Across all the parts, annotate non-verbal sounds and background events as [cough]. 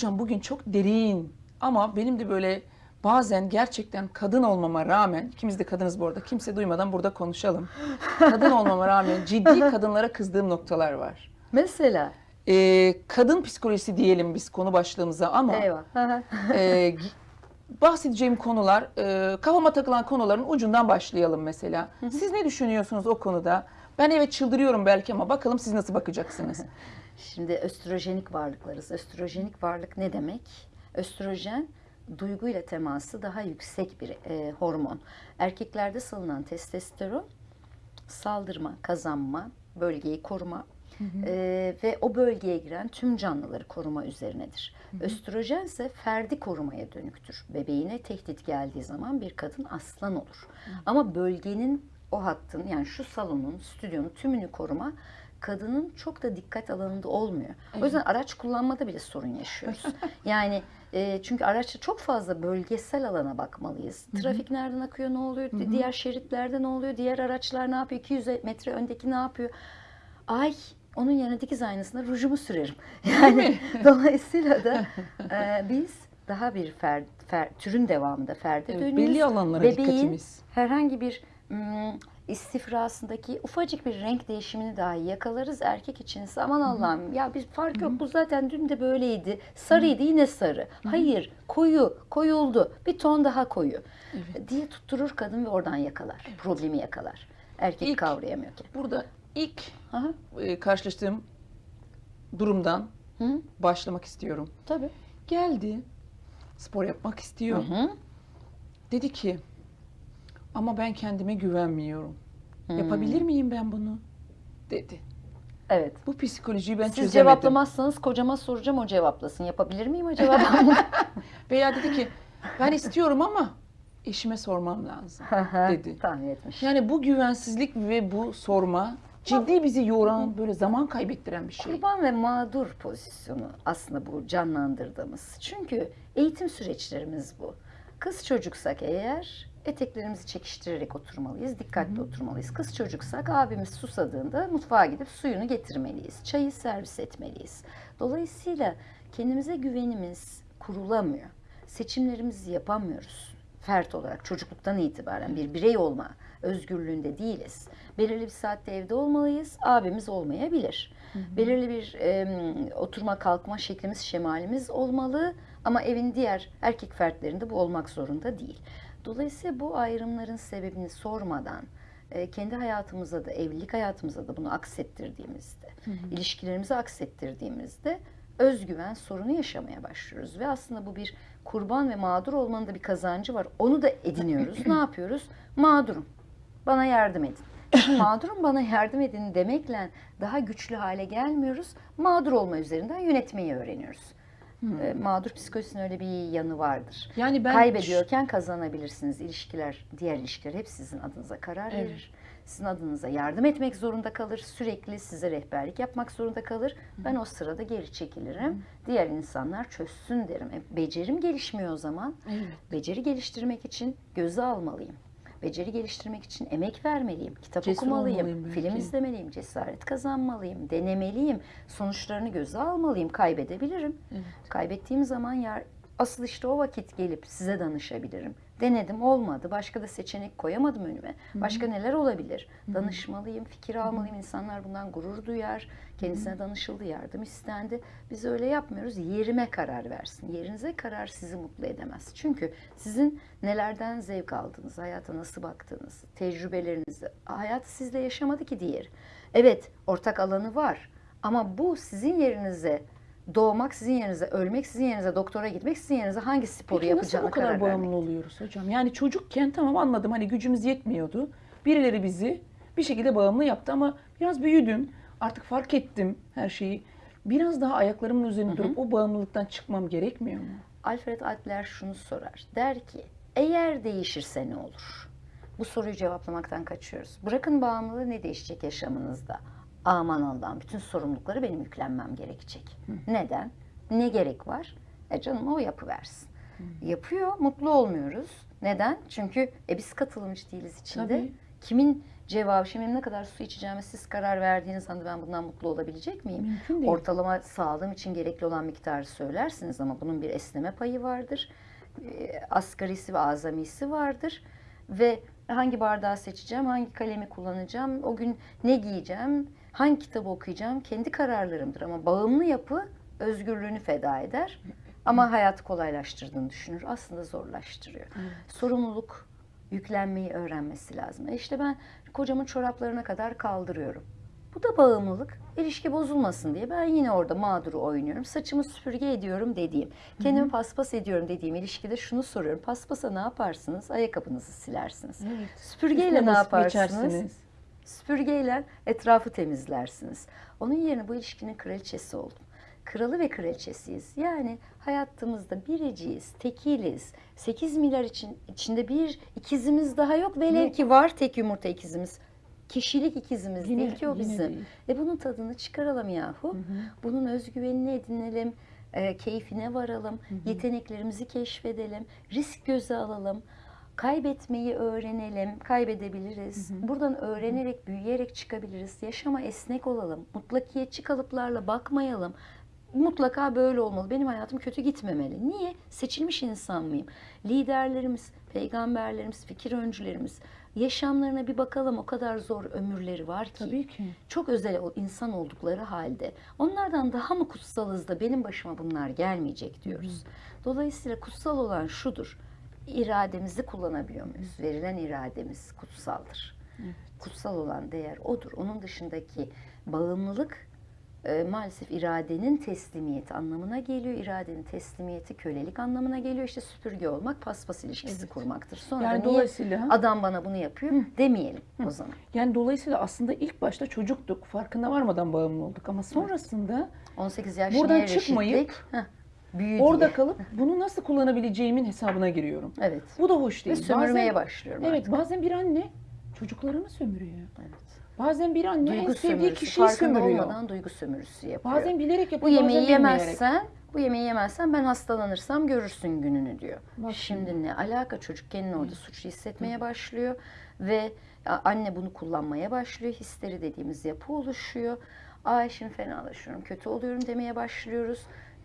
Hocam bugün çok derin ama benim de böyle bazen gerçekten kadın olmama rağmen, ikimiz de kadınız bu arada, kimse duymadan burada konuşalım. Kadın olmama rağmen ciddi kadınlara kızdığım noktalar var. Mesela. Ee, kadın psikolojisi diyelim biz konu başlığımıza ama Eyvah. E, bahsedeceğim konular, e, kafama takılan konuların ucundan başlayalım mesela. Siz ne düşünüyorsunuz o konuda? Ben evet çıldırıyorum belki ama bakalım siz nasıl bakacaksınız? [laughs] Şimdi östrojenik varlıklarız. Östrojenik varlık ne demek? Östrojen duyguyla teması daha yüksek bir e, hormon. Erkeklerde salınan testosteron saldırma, kazanma, bölgeyi koruma e, ve o bölgeye giren tüm canlıları koruma üzerinedir. Östrojen ise ferdi korumaya dönüktür. Bebeğine tehdit geldiği zaman bir kadın aslan olur. Ama bölgenin o hattın yani şu salonun, stüdyonun tümünü koruma kadının çok da dikkat alanında olmuyor. O yüzden araç kullanmada bile sorun yaşıyoruz. [laughs] yani e, çünkü araçta çok fazla bölgesel alana bakmalıyız. Trafik nereden akıyor, ne oluyor, diğer şeritlerde ne oluyor, diğer araçlar ne yapıyor, 200 metre öndeki ne yapıyor. Ay onun yerine dikiz aynasına rujumu sürerim. [laughs] Yani [laughs] dolayısıyla da e, biz daha bir fer, fer, türün devamında ferde Evet, dönüyoruz. belli alanlara Bebeğin dikkatimiz. herhangi bir mm, istifrasındaki ufacık bir renk değişimini dahi yakalarız erkek için. ise Aman Allah'ım ya bir fark yok bu zaten dün de böyleydi. Sarıydı yine sarı. Hayır koyu koyuldu bir ton daha koyu diye tutturur kadın ve oradan yakalar. Problemi yakalar. Erkek İlk- kavrayamıyor ki. Burada ilk Aha, e, karşılaştığım durumdan hı, başlamak istiyorum. tabii. Geldi, spor yapmak istiyor. Hı hı. Dedi ki, ama ben kendime güvenmiyorum. Hmm. Yapabilir miyim ben bunu? Dedi. Evet. Bu psikolojiyi ben Siz çözemedim. cevaplamazsanız kocama soracağım o cevaplasın. Yapabilir miyim acaba? [laughs] Veya dedi ki, ben istiyorum ama eşime sormam lazım dedi. Tahmin etmiş. Yani bu güvensizlik ve bu sorma ciddi bizi yoran, böyle zaman kaybettiren bir şey. Kurban ve mağdur pozisyonu aslında bu canlandırdığımız. Çünkü eğitim süreçlerimiz bu. Kız çocuksak eğer eteklerimizi çekiştirerek oturmalıyız, dikkatli oturmalıyız. Kız çocuksak abimiz susadığında mutfağa gidip suyunu getirmeliyiz. Çayı servis etmeliyiz. Dolayısıyla kendimize güvenimiz kurulamıyor. Seçimlerimizi yapamıyoruz. Fert olarak çocukluktan itibaren bir birey olma özgürlüğünde değiliz. Belirli bir saatte evde olmalıyız. Abimiz olmayabilir. Belirli bir em, oturma kalkma şeklimiz, şemalimiz olmalı ama evin diğer erkek fertlerinde bu olmak zorunda değil. Dolayısıyla bu ayrımların sebebini sormadan e, kendi hayatımıza da evlilik hayatımıza da bunu aksettirdiğimizde, ilişkilerimizi aksettirdiğimizde özgüven sorunu yaşamaya başlıyoruz ve aslında bu bir kurban ve mağdur olmanın da bir kazancı var. Onu da ediniyoruz. ne [clears throat] yapıyoruz? Mağdurum. Bana yardım edin. Şimdi mağdurum bana yardım edin demekle daha güçlü hale gelmiyoruz. Mağdur olma üzerinden yönetmeyi öğreniyoruz. E, Mağdur psikolojisinin öyle bir yanı vardır. Yani ben Kaybediyorken kazanabilirsiniz. İlişkiler, diğer ilişkiler hep sizin adınıza karar Evet. verir. Sizin adınıza yardım etmek zorunda kalır. Sürekli size rehberlik yapmak zorunda kalır. Ben o sırada geri çekilirim. Diğer insanlar çözsün derim. E, becerim gelişmiyor o zaman. Evet. Beceri geliştirmek için göze almalıyım. Beceri geliştirmek için emek vermeliyim. Kitap Cesur okumalıyım. Film izlemeliyim. Cesaret kazanmalıyım. Denemeliyim. Sonuçlarını göze almalıyım. Kaybedebilirim. Evet. Kaybettiğim zaman yer asıl işte o vakit gelip size danışabilirim. Denedim olmadı. Başka da seçenek koyamadım önüme. Başka neler olabilir? Danışmalıyım, fikir almalıyım. İnsanlar bundan gurur duyar. Kendisine danışıldı, yardım istendi. Biz öyle yapmıyoruz. Yerime karar versin. Yerinize karar sizi mutlu edemez. Çünkü sizin nelerden zevk aldığınız, hayata nasıl baktığınız, tecrübelerinizi, hayatı sizle yaşamadı ki diğer. Evet, ortak alanı var. Ama bu sizin yerinize doğmak sizin yerinize, ölmek sizin yerinize, doktora gitmek sizin yerinize hangi sporu Peki nasıl yapacağına bu kadar karar bağımlı vermek. oluyoruz hocam? Yani çocukken tamam anladım hani gücümüz yetmiyordu. Birileri bizi bir şekilde bağımlı yaptı ama biraz büyüdüm. Artık fark ettim her şeyi. Biraz daha ayaklarımın üzerine durup o bağımlılıktan çıkmam gerekmiyor mu? Alfred Adler şunu sorar. Der ki, eğer değişirse ne olur? Bu soruyu cevaplamaktan kaçıyoruz. Bırakın bağımlılığı ne değişecek yaşamınızda? Aman Allah'ım bütün sorumlulukları benim yüklenmem gerekecek. Neden? Ne gerek var? E canım o yapıversin. Yapıyor, mutlu olmuyoruz. Neden? Çünkü e biz katılımcı değiliz içinde. Tabii. Kimin cevabı, şimdi ne kadar su içeceğime siz karar verdiğiniz anda ben bundan mutlu olabilecek miyim? Mümkün değil. Ortalama sağlığım için gerekli olan miktarı söylersiniz ama bunun bir esneme payı vardır. E, Asgarisi ve azamisi vardır. Ve hangi bardağı seçeceğim, hangi kalemi kullanacağım, o gün ne giyeceğim, hangi kitabı okuyacağım kendi kararlarımdır. Ama bağımlı yapı özgürlüğünü feda eder. Ama hayatı kolaylaştırdığını düşünür. Aslında zorlaştırıyor. Sorumluluk yüklenmeyi öğrenmesi lazım. E işte ben kocamın çoraplarına kadar kaldırıyorum. Bu da bağımlılık. İlişki bozulmasın diye ben yine orada mağduru oynuyorum. Saçımı süpürge ediyorum dediğim, kendimi paspas ediyorum dediğim ilişkide şunu soruyorum. Paspasa ne yaparsınız? Ayakkabınızı silersiniz. Evet. Süpürgeyle Üstüne ne yaparsınız? geçersiniz. Süpürgeyle etrafı temizlersiniz. Onun yerine bu ilişkinin kraliçesi oldum. Kralı ve kraliçesiyiz. Yani hayatımızda biriciyiz, tekiliz. 8 milyar için, içinde bir ikizimiz daha yok. Velev ki var tek yumurta ikizimiz. Kişilik ikizimiz Yine- değil ki o bizim. değil. E bunun tadını çıkaralım yahu. Hı hı. Bunun özgüvenini edinelim, e, keyfine varalım, yeteneklerimizi keşfedelim, risk göze alalım, kaybetmeyi öğrenelim, kaybedebiliriz. Buradan öğrenerek, büyüyerek çıkabiliriz. Yaşama esnek olalım, mutlakiyetçi kalıplarla bakmayalım. Mutlaka böyle olmalı. Benim hayatım kötü gitmemeli. Niye? Seçilmiş insan mıyım? Liderlerimiz, peygamberlerimiz, fikir öncülerimiz yaşamlarına bir bakalım. O kadar zor ömürleri var ki Tabii ki. çok özel insan oldukları halde onlardan daha mı kutsalız da benim başıma bunlar gelmeyecek diyoruz. Dolayısıyla kutsal olan şudur. İrademizi kullanabiliyor muyuz? Verilen irademiz kutsaldır. Kutsal olan değer odur. Onun dışındaki bağımlılık e, maalesef iradenin teslimiyeti anlamına geliyor. İradenin teslimiyeti kölelik anlamına geliyor. İşte süpürge olmak paspas ilişkisi Evet. kurmaktır. Sonra Yani niye dolayısıyla adam bana bunu yapıyor demeyelim o zaman. yani dolayısıyla aslında ilk başta çocuktuk. Farkında varmadan bağımlı olduk ama sonrasında 18 yaş Buradan çıkmayıp? Heh, büyü orada kalıp bunu nasıl kullanabileceğimin hesabına giriyorum. Evet. Bu da hoş Ve değil. sömürmeye Bazen- başlıyorum Evet, artık. bazen bir anne çocuklarını sömürüyor. Evet. Bazen bir anne en Duygu sevdiği sömürüsü. kişiyi sömürüyor. olmadan duygu sömürüsü yapıyor. Bazen bilerek bu yapıyor, yemeği bazen bilmeyerek. yemezsen, bu yemeği yemezsen ben hastalanırsam görürsün gününü diyor. Bak Şimdi ne alaka çocuk kendini orada suçlu hissetmeye başlıyor ve anne bunu kullanmaya başlıyor. Histeri dediğimiz yapı oluşuyor. Ay şimdi fenalaşıyorum, kötü oluyorum demeye başlıyoruz.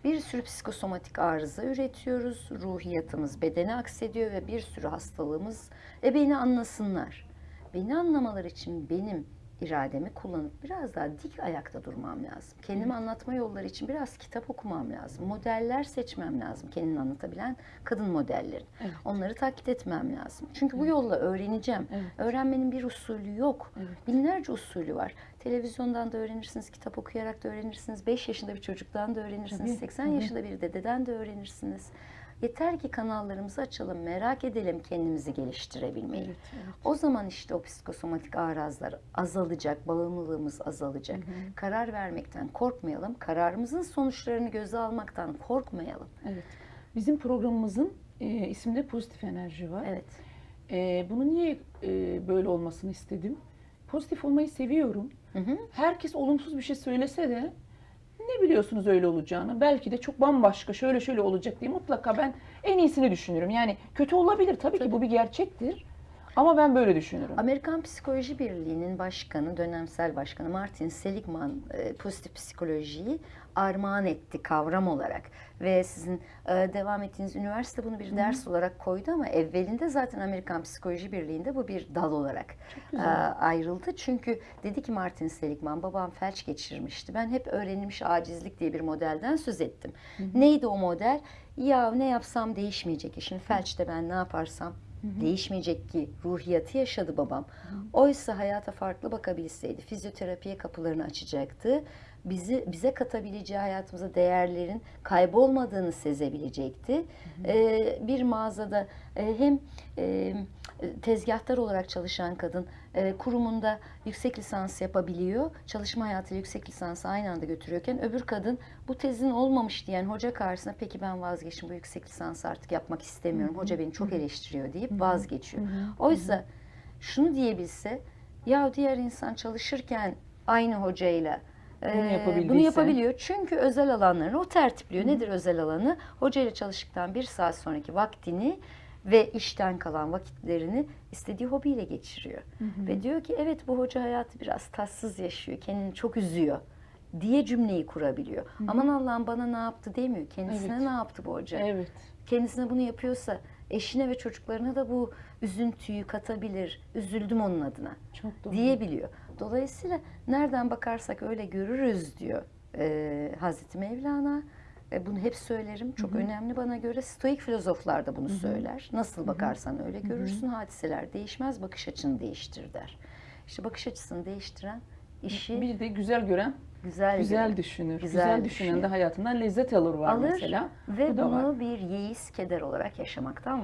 Bir sürü psikosomatik arıza üretiyoruz. Ruhiyatımız bedene aksediyor ve bir sürü hastalığımız. E beni anlasınlar. Beni anlamaları için benim irademi kullanıp biraz daha dik ayakta durmam lazım. Kendimi anlatma yolları için biraz kitap okumam lazım. Modeller seçmem lazım. Kendini anlatabilen kadın modelleri. Evet. Onları taklit etmem lazım. Çünkü bu yolla öğreneceğim. Evet. Öğrenmenin bir usulü yok. Evet. Binlerce usulü var. Televizyondan da öğrenirsiniz, kitap okuyarak da öğrenirsiniz. 5 yaşında bir çocuktan da öğrenirsiniz, Tabii, 80 tabii. yaşında bir dededen de öğrenirsiniz. Yeter ki kanallarımızı açalım, merak edelim kendimizi geliştirebilmeyi. Evet, evet. O zaman işte o psikosomatik arazlar azalacak, bağımlılığımız azalacak. Karar vermekten korkmayalım, kararımızın sonuçlarını göze almaktan korkmayalım. Evet. Bizim programımızın e, isminde pozitif enerji var. Evet. E, bunu niye e, böyle olmasını istedim? Pozitif olmayı seviyorum. Hı hı. Herkes olumsuz bir şey söylese de ne biliyorsunuz öyle olacağını? Belki de çok bambaşka şöyle şöyle olacak diye mutlaka ben en iyisini düşünürüm. Yani kötü olabilir tabii, ki bu bir gerçektir. Ama ben böyle düşünürüm. Amerikan Psikoloji Birliği'nin başkanı, dönemsel başkanı Martin Seligman e, pozitif psikolojiyi armağan etti kavram olarak. Ve sizin e, devam ettiğiniz üniversite bunu bir ders olarak koydu ama evvelinde zaten Amerikan Psikoloji Birliği'nde bu bir dal olarak e, ayrıldı. Çünkü dedi ki Martin Seligman, babam felç geçirmişti. Ben hep öğrenilmiş acizlik diye bir modelden söz ettim. Neydi o model? Ya ne yapsam değişmeyecek. Şimdi felçte ben ne yaparsam değişmeyecek ki ruhiyatı yaşadı babam. Oysa hayata farklı bakabilseydi fizyoterapiye kapılarını açacaktı. Bizi bize katabileceği hayatımıza değerlerin kaybolmadığını sezebilecekti. Ee, bir mağazada e, hem e, tezgahtar olarak çalışan kadın e, kurumunda yüksek lisans yapabiliyor. Çalışma hayatıyla yüksek lisansı aynı anda götürüyorken öbür kadın bu tezin olmamış diyen hoca karşısında peki ben vazgeçtim bu yüksek lisansı artık yapmak istemiyorum. Hoca beni çok eleştiriyor deyip vazgeçiyor. Oysa şunu diyebilse ya diğer insan çalışırken aynı hocayla Bunu e, yapabildiyse. bunu yapabiliyor. Çünkü özel alanlarını o tertipliyor. Nedir özel alanı? Hocayla çalıştıktan bir saat sonraki vaktini ve işten kalan vakitlerini istediği hobiyle geçiriyor. Ve diyor ki evet bu hoca hayatı biraz tatsız yaşıyor, kendini çok üzüyor diye cümleyi kurabiliyor. Aman Allah'ım bana ne yaptı demiyor. Kendisine Evet. ne yaptı bu hoca? Evet. Kendisine bunu yapıyorsa eşine ve çocuklarına da bu üzüntüyü katabilir. Üzüldüm onun adına Çok doğru. diyebiliyor. Dolayısıyla nereden bakarsak öyle görürüz diyor e, Hazreti Mevlana. E, bunu hep söylerim. Çok önemli bana göre. Stoik filozoflar da bunu söyler. Nasıl bakarsan öyle görürsün. Hadiseler değişmez, bakış açını değiştir der. İşte bakış açısını değiştiren işi Bir de güzel gören güzel güzel düşünür. Güzel Güzel, düşünen de hayatından lezzet alır var alır mesela. ve Bu bunu bir yeis keder olarak yaşamaktan